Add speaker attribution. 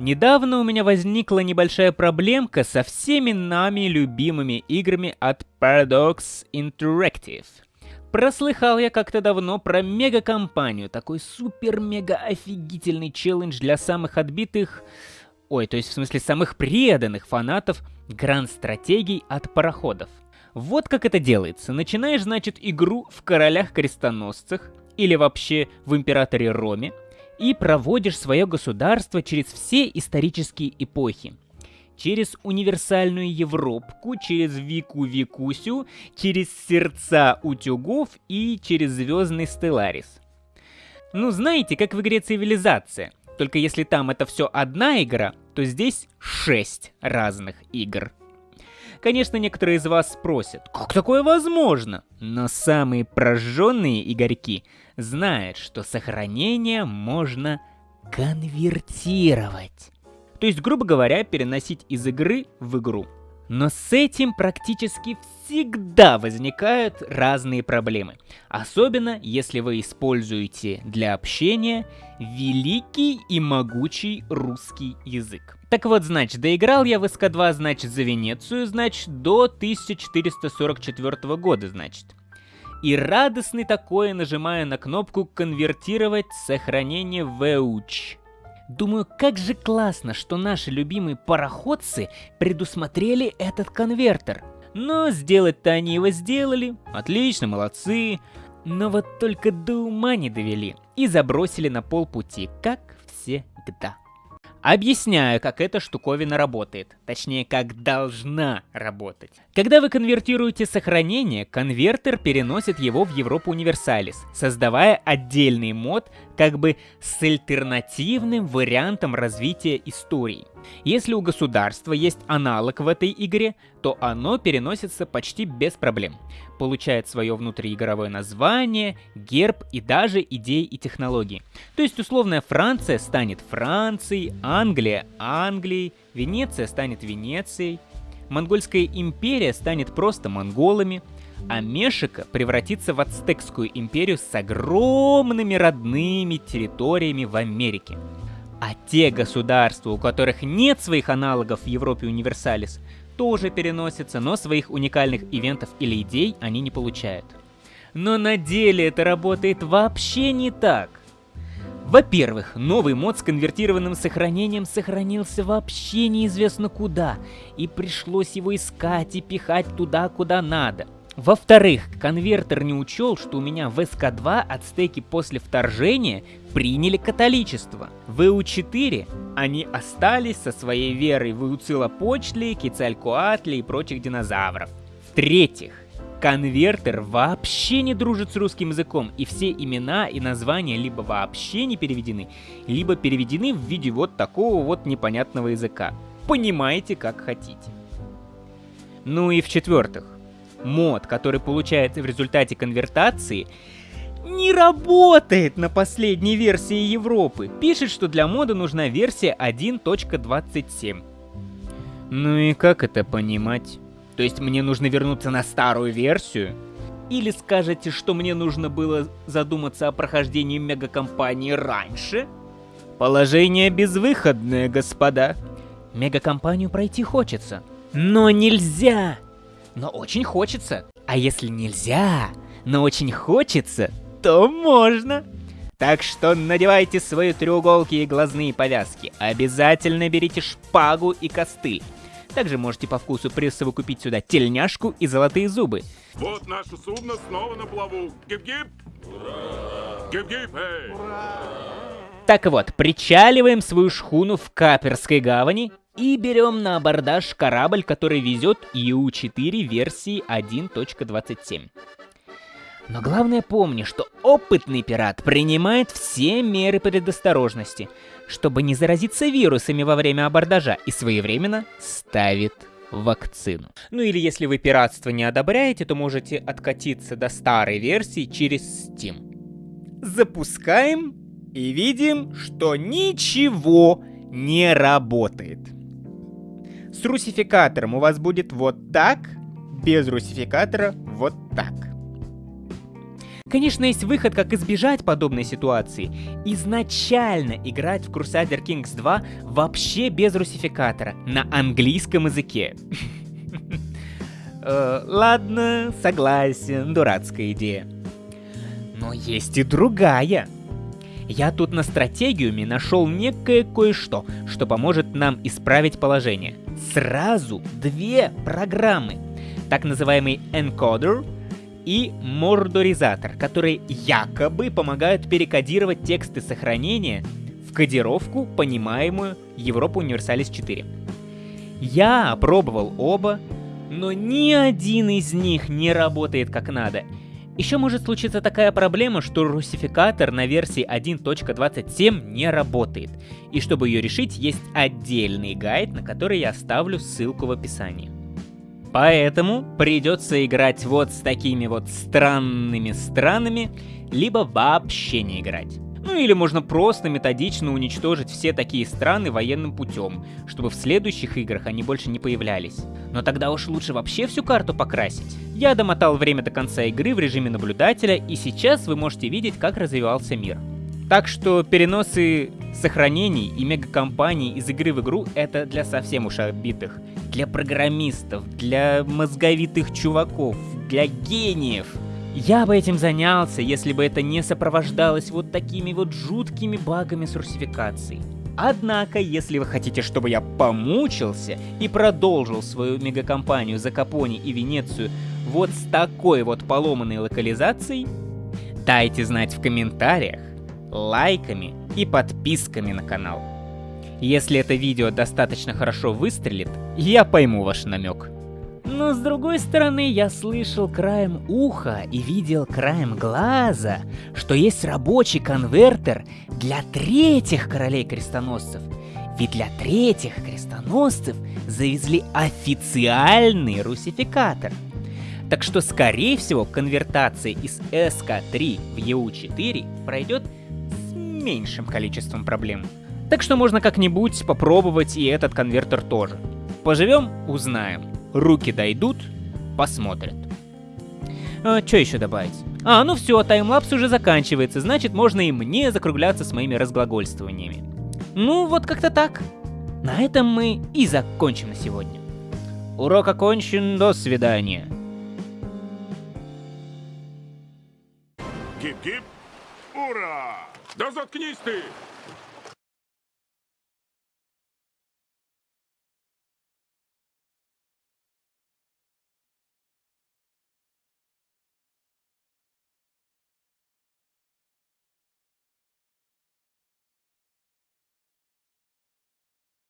Speaker 1: Недавно у меня возникла небольшая проблемка со всеми нами любимыми играми от Paradox Interactive. Прослыхал я как-то давно про мега-компанию, такой супер-мега-офигительный челлендж для самых отбитых... Ой, то есть в смысле самых преданных фанатов гранд-стратегий от пароходов. Вот как это делается. Начинаешь, значит, игру в королях-крестоносцах, или вообще в императоре Роме, и проводишь свое государство через все исторические эпохи. Через универсальную Европку, через Вику Викусю, через сердца утюгов и через звездный Стелларис. Ну знаете, как в игре Цивилизация. Только если там это все одна игра, то здесь шесть разных игр. Конечно, некоторые из вас спросят, как такое возможно? Но самые прожженные игорьки знают, что сохранение можно конвертировать. То есть, грубо говоря, переносить из игры в игру. Но с этим практически всегда возникают разные проблемы. Особенно, если вы используете для общения великий и могучий русский язык. Так вот, значит, доиграл я в СК-2, значит, за Венецию, значит, до 1444 года, значит. И радостный такое нажимаю на кнопку «Конвертировать сохранение в EUCH». Думаю, как же классно, что наши любимые пароходцы предусмотрели этот конвертер. Но сделать-то они его сделали. Отлично, молодцы. Но вот только до ума не довели и забросили на полпути, как всегда. Объясняю, как эта штуковина работает. Точнее, как должна работать. Когда вы конвертируете сохранение, конвертер переносит его в Европу Универсалис, создавая отдельный мод как бы с альтернативным вариантом развития истории. Если у государства есть аналог в этой игре, то оно переносится почти без проблем. Получает свое внутриигровое название, герб и даже идеи и технологии. То есть условная Франция станет Францией, Англия – Англией, Венеция станет Венецией, Монгольская империя станет просто монголами, а Мешика превратится в Ацтекскую империю с огромными родными территориями в Америке. А те государства, у которых нет своих аналогов в Европе Универсалис, тоже переносятся, но своих уникальных ивентов или идей они не получают. Но на деле это работает вообще не так. Во-первых, новый мод с конвертированным сохранением сохранился вообще неизвестно куда, и пришлось его искать и пихать туда, куда надо – во-вторых, конвертер не учел, что у меня в СК-2 ацтеки после вторжения приняли католичество. В ЭУ-4 они остались со своей верой в Иуцилопочли, Кицалькоатли и прочих динозавров. В-третьих, конвертер вообще не дружит с русским языком, и все имена и названия либо вообще не переведены, либо переведены в виде вот такого вот непонятного языка. Понимаете, как хотите. Ну и в-четвертых, мод, который получается в результате конвертации, не работает на последней версии Европы. Пишет, что для мода нужна версия 1.27. Ну и как это понимать? То есть мне нужно вернуться на старую версию? Или скажете, что мне нужно было задуматься о прохождении мегакомпании раньше? Положение безвыходное, господа. Мегакомпанию пройти хочется. Но нельзя! Но очень хочется. А если нельзя, но очень хочется, то можно. Так что надевайте свои треуголки и глазные повязки. Обязательно берите шпагу и костыль. Также можете по вкусу присовокупить сюда тельняшку и золотые зубы.
Speaker 2: Вот наше судно снова на плаву. Гип-гип! Гип-гип, эй!
Speaker 1: Так вот, причаливаем свою шхуну в Каперской гавани и берем на абордаж корабль, который везет EU4 версии 1.27. Но главное помни, что опытный пират принимает все меры предосторожности, чтобы не заразиться вирусами во время абордажа и своевременно ставит вакцину. Ну или если вы пиратство не одобряете, то можете откатиться до старой версии через Steam. Запускаем и видим, что ничего не работает. С русификатором у вас будет вот так, без русификатора вот так. Конечно, есть выход, как избежать подобной ситуации. Изначально играть в Crusader Kings 2 вообще без русификатора, на английском языке. Э, ладно, согласен, дурацкая идея. Но есть и другая. Я тут на стратегиуме нашел некое кое-что, что поможет нам исправить положение. Сразу две программы. Так называемый encoder и мордоризатор, которые якобы помогают перекодировать тексты сохранения в кодировку, понимаемую Европа Универсалис 4. Я опробовал оба, но ни один из них не работает как надо. Еще может случиться такая проблема, что русификатор на версии 1.27 не работает. И чтобы ее решить, есть отдельный гайд, на который я оставлю ссылку в описании. Поэтому придется играть вот с такими вот странными странами, либо вообще не играть. Ну или можно просто методично уничтожить все такие страны военным путем, чтобы в следующих играх они больше не появлялись. Но тогда уж лучше вообще всю карту покрасить. Я домотал время до конца игры в режиме наблюдателя, и сейчас вы можете видеть, как развивался мир. Так что переносы сохранений и мегакомпаний из игры в игру это для совсем уж обитых. Для программистов, для мозговитых чуваков, для гениев. Я бы этим занялся, если бы это не сопровождалось вот такими вот жуткими багами с русификацией. Однако, если вы хотите, чтобы я помучился и продолжил свою мегакомпанию за Капони и Венецию вот с такой вот поломанной локализацией, дайте знать в комментариях, лайками и подписками на канал. Если это видео достаточно хорошо выстрелит, я пойму ваш намек. Но с другой стороны, я слышал краем уха и видел краем глаза, что есть рабочий конвертер для третьих королей крестоносцев. Ведь для третьих крестоносцев завезли официальный русификатор. Так что, скорее всего, конвертация из SK3 в EU4 пройдет с меньшим количеством проблем. Так что можно как-нибудь попробовать и этот конвертер тоже. Поживем – узнаем. Руки дойдут – посмотрят. А, что еще добавить? А, ну все, таймлапс уже заканчивается, значит можно и мне закругляться с моими разглагольствованиями. Ну, вот как-то так. На этом мы и закончим на сегодня. Урок окончен, до свидания.
Speaker 2: Гип-гип! Ура! Да заткнись ты!